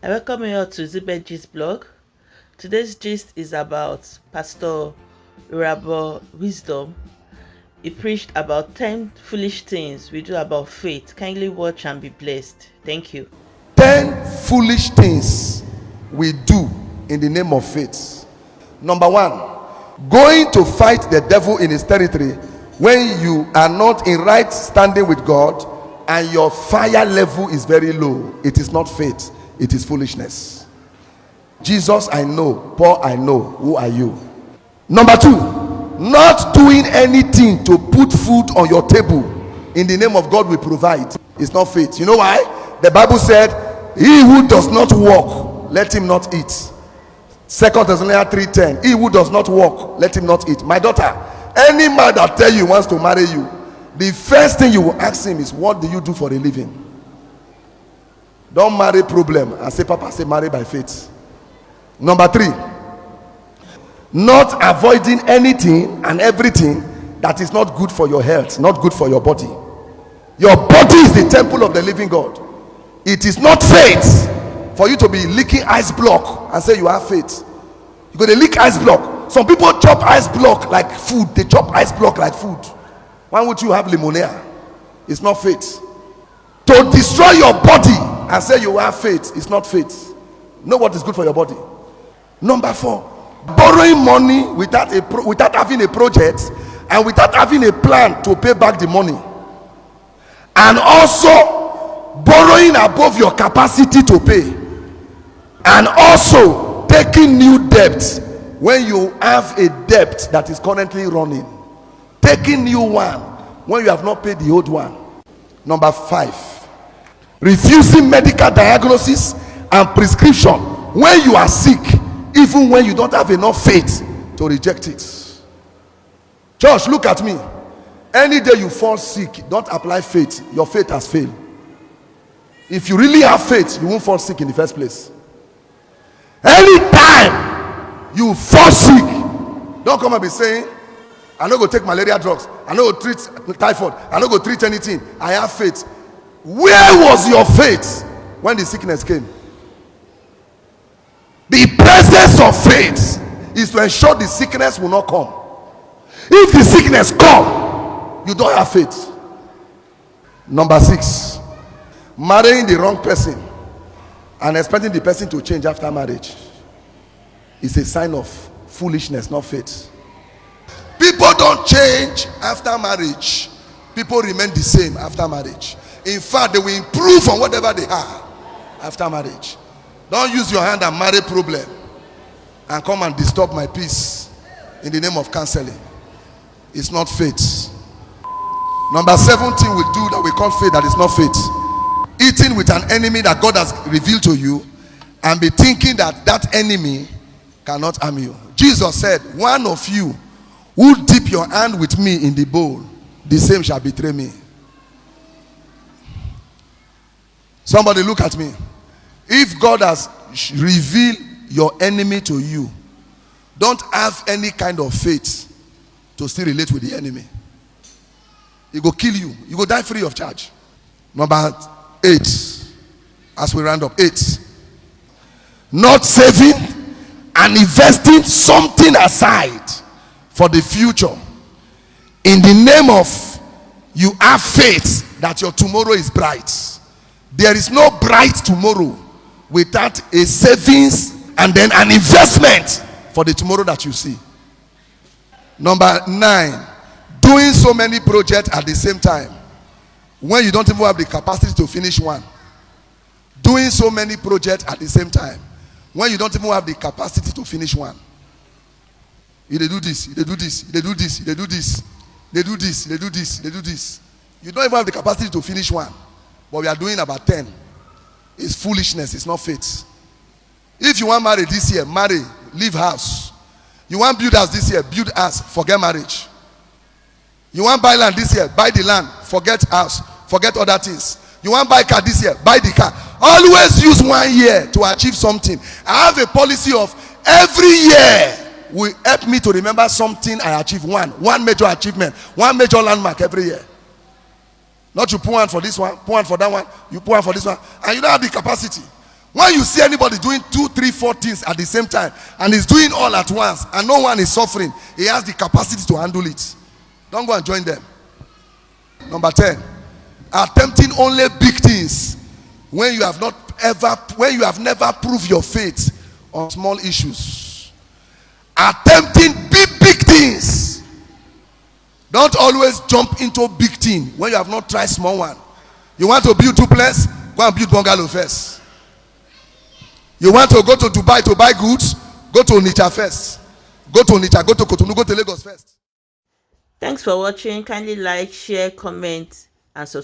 I welcome you all to Zibet Gist blog. Today's gist is about Pastor Irabo Wisdom. He preached about 10 foolish things we do about faith. Kindly watch and be blessed. Thank you. 10 foolish things we do in the name of faith. Number one, going to fight the devil in his territory when you are not in right standing with God and your fire level is very low. It is not faith, it is foolishness. Jesus, I know. Paul, I know. Who are you? Number two, not doing anything to put food on your table in the name of God we provide. It's not faith. You know why? The Bible said, He who does not walk, let him not eat. Second Thessalonians 3:10. He who does not walk, let him not eat. My daughter, any man that tell you wants to marry you, the first thing you will ask him is, What do you do for a living? Don't marry problem and say, Papa, say marry by faith. Number three, not avoiding anything and everything that is not good for your health, not good for your body. Your body is the temple of the living God. It is not faith for you to be licking ice block and say you have faith. You go to lick ice block. Some people chop ice block like food. They chop ice block like food. Why would you have pneumonia? It's not faith. To destroy your body and say you have faith it's not faith. Know what is good for your body. Number four, borrowing money without a pro- without having a project and without having a plan to pay back the money, and also borrowing above your capacity to pay, and also taking new debt when you have a debt that is currently running, taking new one when you have not paid the old one. Number five, refusing medical diagnosis and prescription when you are sick even when you don't have enough faith to reject it. Church, look at me. Any day you fall sick, don't apply faith. Your faith has failed. If you really have faith, you won't fall sick in the first place. Anytime you fall sick, don't come and be saying, I don't go take malaria drugs, I don't go treat typhoid, I don't go treat anything. I have faith. Where was your faith when the sickness came? The presence of faith is to ensure the sickness will not come. If the sickness come, you don't have faith. Number six, marrying the wrong person and expecting the person to change after marriage is a sign of foolishness, not faith. People don't change after marriage. People remain the same after marriage. In fact, they will improve on whatever they are after marriage. Don't use your hand and marry problem and come and disturb my peace in the name of counseling. It's not faith. Number 17 we do that we call faith that is not faith. Eating with an enemy that God has revealed to you and be thinking that that enemy cannot harm you. Jesus said, One of you who dip your hand with me in the bowl, the same shall betray me. Somebody look at me. If God has revealed your enemy to you, don't have any kind of faith to still relate with the enemy. He go kill you. You go die free of charge. Number eight, as we round up, eight. Not saving and investing something aside for the future in the name of you have faith that your tomorrow is bright. There is no bright tomorrow without a savings and then an investment for the tomorrow that you see. Number nine, doing so many projects at the same time when you don't even have the capacity to finish one. Doing so many projects at the same time when you don't even have the capacity to finish one. They do this, they do this, they do this, they do this, they do this, they do this, they do this. You don't even have the capacity to finish one, but we are doing about 10 it's foolishness, it's not faith. If you want marry this year, marry, leave house. You want build house this year, build house, forget marriage. You want buy land this year, buy the land, forget house, forget other things. You want buy car this year, buy the car. Always use one year to achieve something. I have a policy of every year will help me to remember something I achieved. One, one major achievement, one major landmark every year. Not you put one for this one, put one for that one, you put one for this one, and you don't have the capacity. when you see anybody doing two three four things at the same time and he's doing all at once and no one is suffering he has the capacity to handle it. Don't go and join them. Number 10 attempting only big things when you have not ever when you have never proved your faith on small issues. Attempting don't always jump into big thing when you have not tried small one. You want to build duplex? Go and build bungalow first. You want to go to dubai to buy goods? Go to onitsha first. Go to onitsha go to kotonu go to lagos first. Thanks for watching. Kindly like, share, comment, and subscribe.